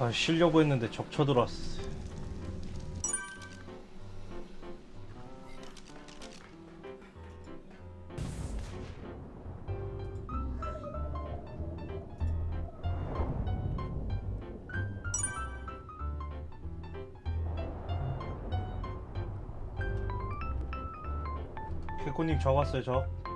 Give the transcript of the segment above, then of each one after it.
아, 쉬려고 했는데 적쳐 들어왔어. 개코님 저 왔어요 저.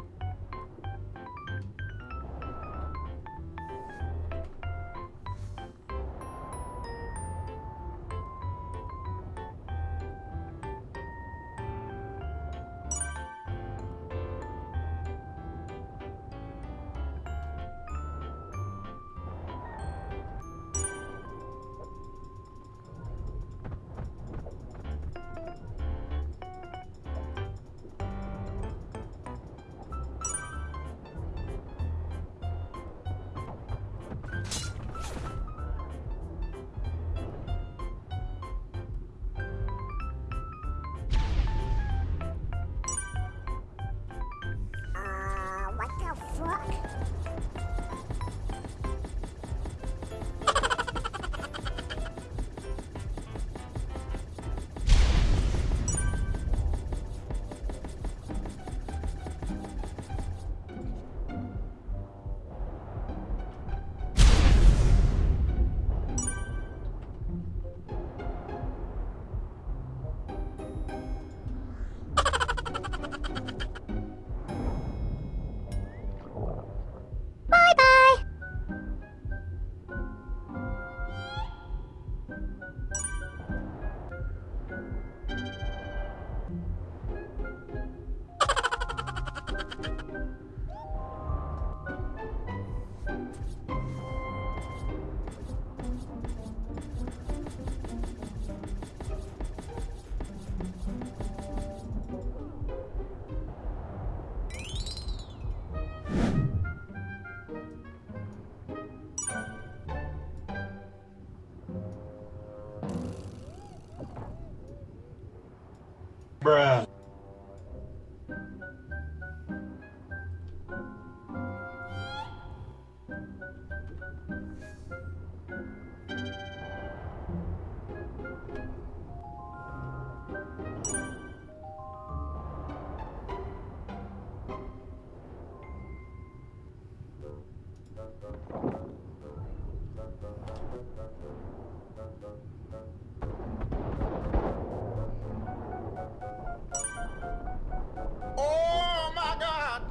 Oh my god!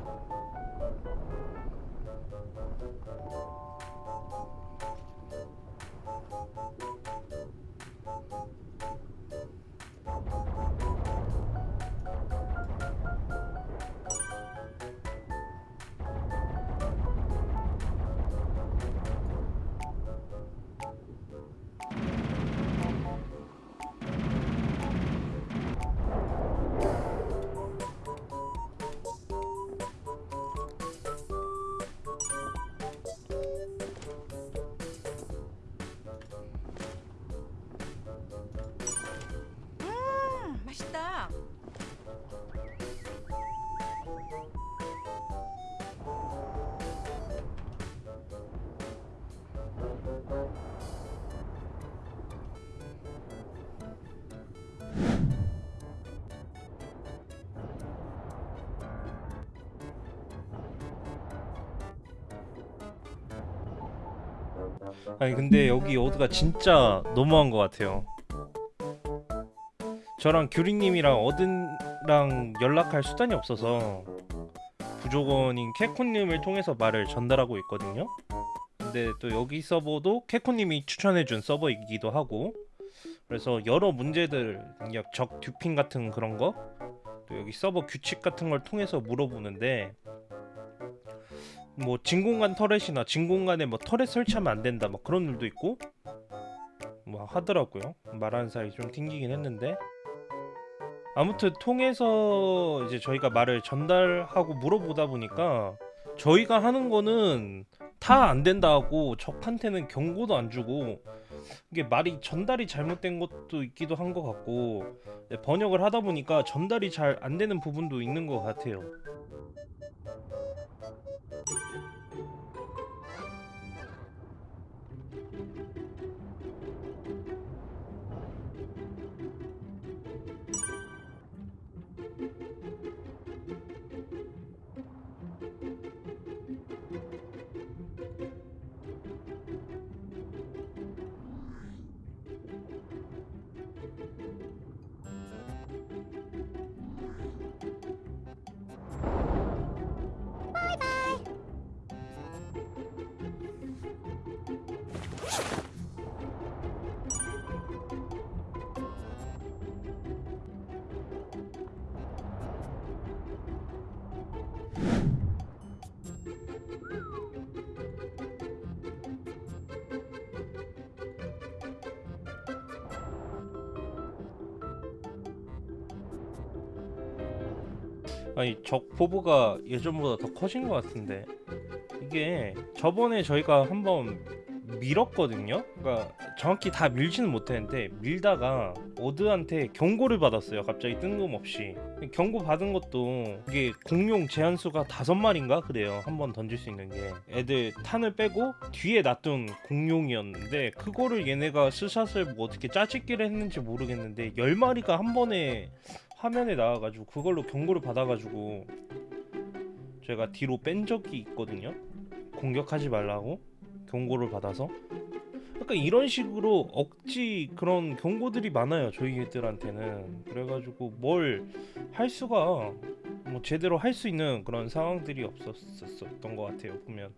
아니 근데 여기 오드가 진짜 너무한 것 같아요. 저랑 규리님이랑 어든랑 연락할 수단이 없어서 부족원인 캐콘님을 통해서 말을 전달하고 있거든요. 근데 또 여기 서버도 캐콘님이 추천해준 서버이기도 하고 그래서 여러 문제들 적 듀핑 같은 그런 거 또 여기 서버 규칙 같은 걸 통해서 물어보는데 뭐 진공관 터렛이나 진공관에 뭐 터렛 설치하면 안 된다 뭐 그런 일도 있고? 뭐 하더라고요. 말하는 사이 좀 튕기긴 했는데. 아무튼 통해서 이제 저희가 말을 전달하고 물어보다 보니까 저희가 하는 거는 다 안 된다고 적한테는 경고도 안 주고 이게 말이 전달이 잘못된 것도 있기도 한 것 같고 네, 번역을 하다 보니까 전달이 잘 안 되는 부분도 있는 것 같아요. 아니 적 포부가 예전보다 더 커진 것 같은데 이게 저번에 저희가 한번 밀었거든요. 그러니까 정확히 다 밀지는 못했는데 밀다가 어드한테 경고를 받았어요. 갑자기 뜬금없이 경고 받은 것도 이게 공룡 제한 수가 다섯 마리인가 그래요. 한 번 던질 수 있는 게 애들 탄을 빼고 뒤에 놔둔 공룡이었는데 그거를 얘네가 스샷을 뭐 어떻게 짜집기를 했는지 모르겠는데 열 마리가 한 번에 화면에 나와가지고 그걸로 경고를 받아가지고 제가 뒤로 뺀 적이 있거든요. 공격하지 말라고 경고를 받아서. 약간 이런 식으로 억지 그런 경고들이 많아요 저희들한테는 그래가지고 뭘 할 수가 뭐 제대로 할 수 있는 그런 상황들이 없었었던 것 같아요 보면